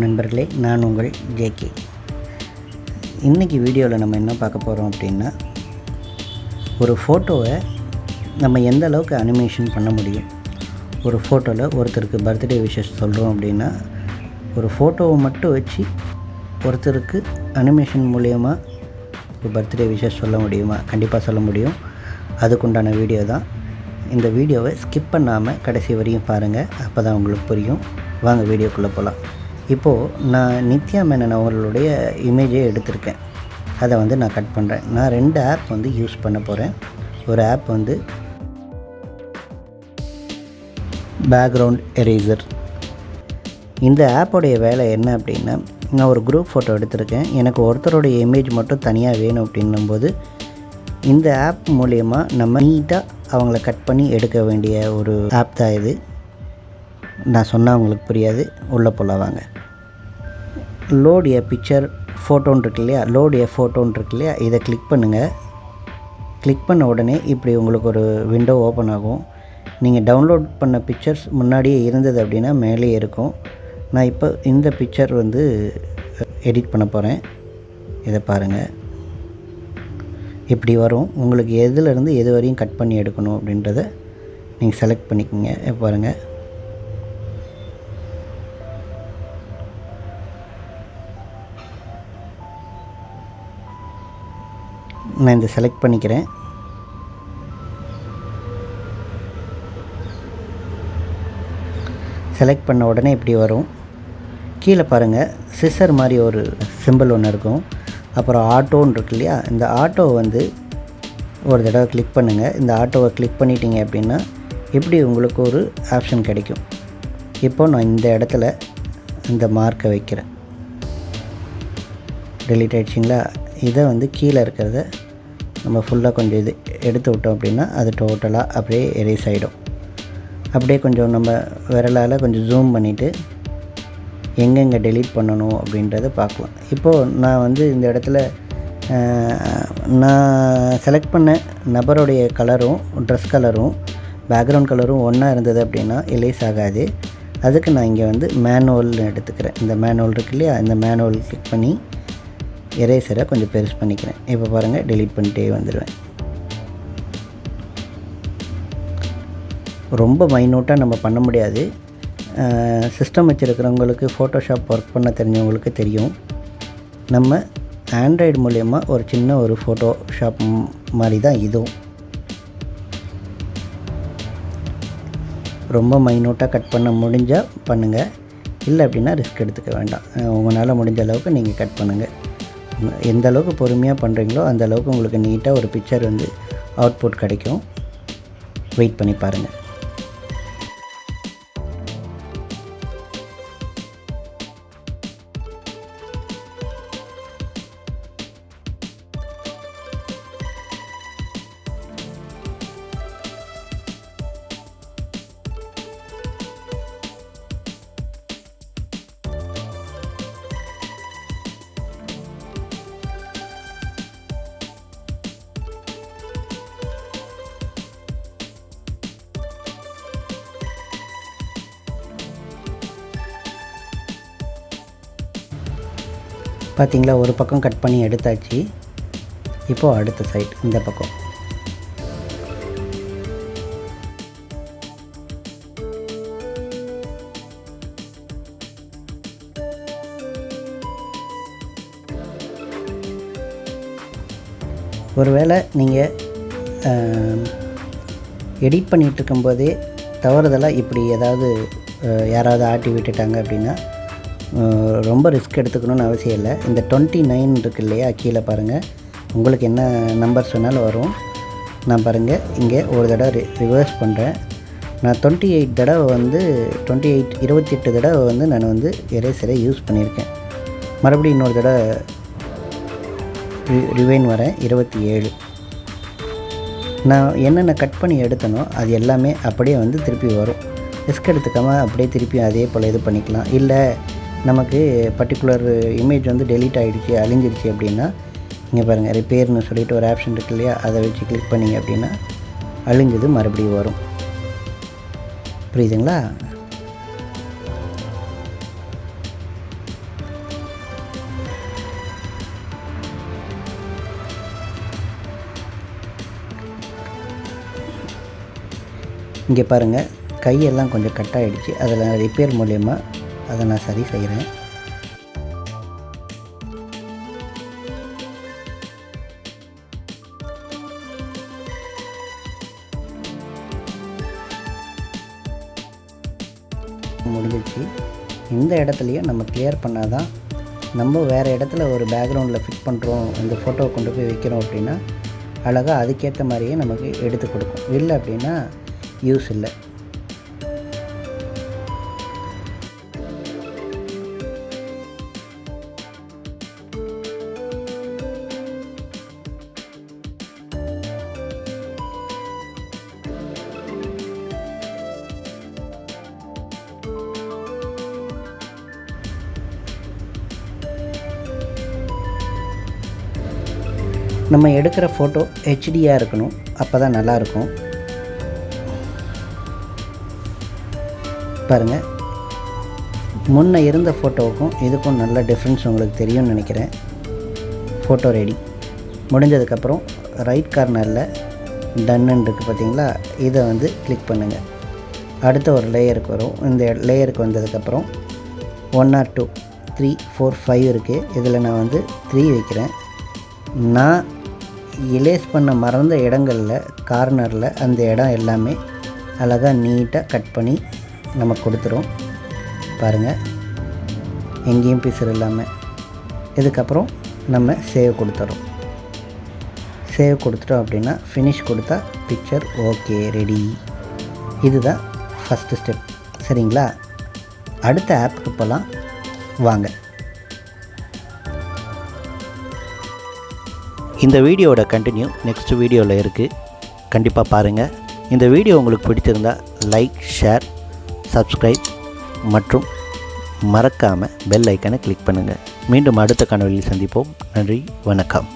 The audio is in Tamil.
நண்பர்களே நான் உங்கள் ஜேகே இன்றைக்கி வீடியோவில் நம்ம என்ன பார்க்க போகிறோம் அப்படின்னா ஒரு ஃபோட்டோவை நம்ம எந்த அளவுக்கு அனிமேஷன் பண்ண முடியும்? ஒரு ஃபோட்டோவில் ஒருத்தருக்கு பர்த்டே விஷஸ் சொல்கிறோம் அப்படின்னா ஒரு ஃபோட்டோவை மட்டும் வச்சு ஒருத்தருக்கு அனிமேஷன் மூலயமா ஒரு பர்த்டே விஷஸ் சொல்ல முடியுமா? கண்டிப்பாக சொல்ல முடியும். அதுக்குண்டான வீடியோ தான். இந்த வீடியோவை ஸ்கிப் பண்ணாமல் கடைசி வரையும் பாருங்கள் அப்போ தான் உங்களுக்கு புரியும். வாங்க வீடியோக்குள்ளே போகலாம் இப்போது நான் நித்யா மேனன் அவர்களுடைய இமேஜே எடுத்திருக்கேன். அதை வந்து நான் கட் பண்ணுறேன் நான் ரெண்டு ஆப் வந்து யூஸ் பண்ண போகிறேன் ஒரு ஆப் வந்து பேக்ரவுண்ட் எரேசர் இந்த ஆப்போடைய வேலை என்ன அப்படின்னா நான் ஒரு குரூப் ஃபோட்டோ எடுத்திருக்கேன். எனக்கு ஒருத்தருடைய இமேஜ் மட்டும் தனியாக வேணும் அப்படின்னும்போது இந்த ஆப் மூலயமா நம்ம நீட்டாக அவங்கள கட் பண்ணி எடுக்க வேண்டிய ஒரு ஆப் தான் இது. நான் சொன்னால் உங்களுக்கு புரியாது. உள்ளே போல வாங்க. லோடு ஏ பிக்சர் ஃபோட்டோன்னு இருக்கு இல்லையா? லோட் ஏ ஃபோட்டோன்னு இருக்கு இல்லையா? இதை கிளிக் பண்ணுங்கள் கிளிக் பண்ண உடனே இப்படி உங்களுக்கு ஒரு விண்டோ ஓப்பன் ஆகும். நீங்கள் டவுன்லோட் பண்ண பிக்சர்ஸ் முன்னாடியே இருந்தது அப்படின்னா மேலேயே இருக்கும். நான் இப்போ இந்த பிக்சர் வந்து எடிட் பண்ண போகிறேன் இதை பாருங்கள் இப்படி வரும். உங்களுக்கு எதுலேருந்து எது வரையும் கட் பண்ணி எடுக்கணும் அப்படின்றத நீங்கள் செலக்ட் பண்ணிக்கோங்க. பாருங்கள் நான் இந்த செலக்ட் பண்ணிக்கிறேன். செலக்ட் பண்ண உடனே இப்படி வரும். கீழே பாருங்கள் சிசர் மாதிரி ஒரு சிம்பிள் ஒன்று இருக்கும். அப்புறம் ஆட்டோன்னு இருக்கு இல்லையா? இந்த ஆட்டோவை வந்து ஒரு தடவை கிளிக் பண்ணுங்கள் இந்த ஆட்டோவை கிளிக் பண்ணிட்டீங்க அப்படின்னா இப்படி உங்களுக்கு ஒரு ஆப்ஷன் கிடைக்கும்? இப்போ நான் இந்த இடத்துல இந்த மார்க்கை வைக்கிறேன். டெலிட் ஆகிடுச்சிங்களா இதை வந்து கீழே இருக்கிறத நம்ம ஃபுல்லாக கொஞ்சம் இது எடுத்து விட்டோம் அப்படின்னா அது டோட்டலாக அப்படியே எரேஸ் ஆகிடும் அப்படியே கொஞ்சம் நம்ம விரலால் கொஞ்சம் ஜூம் பண்ணிவிட்டு எங்கெங்கே டெலீட் பண்ணணும் அப்படின்றத பார்க்கலாம். இப்போது நான் வந்து இந்த இடத்துல நான் செலக்ட் பண்ண நபருடைய கலரும் ட்ரெஸ் கலரும் பேக்ரவுண்ட் கலரும் ஒன்றா இருந்தது அப்படின்னா எலேஸ் ஆகாது. அதுக்கு நான் இங்கே வந்து மேனுவல்னு எடுத்துக்கிறேன். இந்த மேனுவல் இருக்கு இல்லையா? இந்த மேனுவல் கிளிக் பண்ணி எரேசரை கொஞ்சம் பெருசு பண்ணிக்கிறேன். இப்போ பாருங்கள் டெலீட் பண்ணிட்டே வந்துடுவேன். ரொம்ப மைனூட்டாக நம்ம பண்ண முடியாது. சிஸ்டம் வச்சுருக்கிறவங்களுக்கு ஃபோட்டோஷாப் ஒர்க் பண்ண தெரிஞ்சவங்களுக்கு தெரியும். நம்ம ஆண்ட்ராய்டு மூலயமா ஒரு சின்ன ஒரு ஃபோட்டோஷாப் மாதிரி தான் இதுவும். ரொம்ப மைனூட்டாக கட் பண்ண முடிஞ்சால் பண்ணுங்கள் இல்லை அப்படின்னா ரிஸ்க் எடுத்துக்க வேண்டாம். உங்களால் முடிஞ்ச அளவுக்கு நீங்கள் கட் பண்ணுங்கள் எந்த அளவுக்கு பொறுமையாக பண்ணுறீங்களோ அந்த அளவுக்கு உங்களுக்கு நீட்டாக ஒரு பிக்சர் வந்து அவுட்புட் கிடைக்கும். வெயிட் பண்ணி பாருங்கள் பார்த்திங்களா ஒரு பக்கம் கட் பண்ணி எடுத்தாச்சு. இப்போது அடுத்த சைட் இந்த பக்கம். ஒருவேளை நீங்கள் எடிட் பண்ணிகிட்ருக்கும்போதே தவறுதலாக இப்படி ஏதாவது யாராவது ஆட்டி விட்டுட்டாங்க அப்படின்னா ரொம்ப ரிஸ்க் எடுத்துக்கணும்னு அவசியம் இல்லை. இந்த டுவெண்ட்டி நைன் இருக்கு இல்லையா கீழே பாருங்கள் உங்களுக்கு என்ன நம்பர்ஸ் வேணாலும் வரும். நான் பாருங்கள் இங்கே ஒரு தடவை ரிவர்ஸ் பண்ணுறேன் நான் டுவெண்ட்டி எயிட் தடவை வந்து டுவெண்ட்டி எயிட் இருபத்தி எட்டு தடவை வந்து நான் வந்து எரேசரை யூஸ் பண்ணியிருக்கேன். மறுபடியும் இன்னொரு தடவை ரிவைன் வரேன் இருபத்தி ஏழு. நான் என்னென்ன கட் பண்ணி எடுத்தனோ அது எல்லாமே அப்படியே வந்து திருப்பி வரும். ரிஸ்க் எடுத்துக்காமல் அப்படியே திருப்பி அதே போல் இது பண்ணிக்கலாம். இல்லை நமக்கு பர்டிகுலர் இமேஜ் வந்து டெலீட் ஆகிடுச்சி அழிஞ்சிருச்சு அப்படின்னா இங்கே பாருங்கள் ரிப்பேர்னு சொல்லிட்டு ஒரு ஆப்ஷன் இருக்கு இல்லையா அதை வச்சு கிளிக் பண்ணிங்க அப்படின்னா அழிஞ்சது மறுபடியும் வரும். புரியுதுங்களா? இங்கே பாருங்கள் கையெல்லாம் கொஞ்சம் கட் ஆகிடுச்சு அதில் ரிப்பேர் மூலயமா அதை நான் சரி செய்கிறேன். முடிஞ்சிச்சு இந்த இடத்துலையும் நம்ம கிளியர் பண்ணால் தான் நம்ம வேறு இடத்துல ஒரு பேக்ரவுண்டில் ஃபிட் பண்ணுறோம் அந்த ஃபோட்டோவை கொண்டு போய் வைக்கிறோம் அப்படின்னா அழகாக அதுக்கேற்ற மாதிரியே நமக்கு எடுத்து கொடுக்கும். இல்லை அப்படின்னா யூஸ் இல்லை. நம்ம எடுக்கிற ஃபோட்டோ ஹெச்டியாக இருக்கணும். அப்போ தான் நல்லாயிருக்கும். பாருங்கள் முன்ன இருந்த ஃபோட்டோவுக்கும் இதுக்கும் நல்ல டிஃப்ரென்ஸ் உங்களுக்கு தெரியும்னு நினைக்கிறேன். ஃபோட்டோ ரெடி முடிஞ்சதுக்கப்புறம் ரைட் கார்னரில் டன்னு இருக்குது பார்த்தீங்களா இதை வந்து கிளிக் பண்ணுங்கள் அடுத்த ஒரு லேயருக்கு வரும். இந்த லேயருக்கு வந்ததுக்கப்புறம் one or two three four five இருக்குது இதில் நான் வந்து த்ரீ வைக்கிறேன். நான் இலேஸ் பண்ண மறந்த இடங்களில் கார்னரில் அந்த இடம் எல்லாமே அழகாக நீட்டாக கட் பண்ணி நம்ம கொடுத்துரும் பாருங்கள் எங்கேயும் பிசர் இல்லாமல் இதுக்கப்புறம் நம்ம சேவ் கொடுத்துறோம். சேவ் கொடுத்துட்டோம் அப்படின்னா ஃபினிஷ் கொடுத்தா பிக்சர் ஓகே ரெடி இதுதான் ஃபஸ்ட்டு ஸ்டெப் சரிங்களா? அடுத்த ஆப்புக்கு போகலாம் வாங்க. இந்த வீடியோவோட கண்டினியூ நெக்ஸ்ட் வீடியோவில் இருக்குது கண்டிப்பாக பாருங்கள் இந்த வீடியோ உங்களுக்கு பிடிச்சிருந்தா லைக் ஷேர் சப்ஸ்கிரைப் மற்றும் மறக்காமல் பெல் ஐக்கனை கிளிக் பண்ணுங்கள் மீண்டும் அடுத்த கனவில் சந்திப்போம். நன்றி வணக்கம்.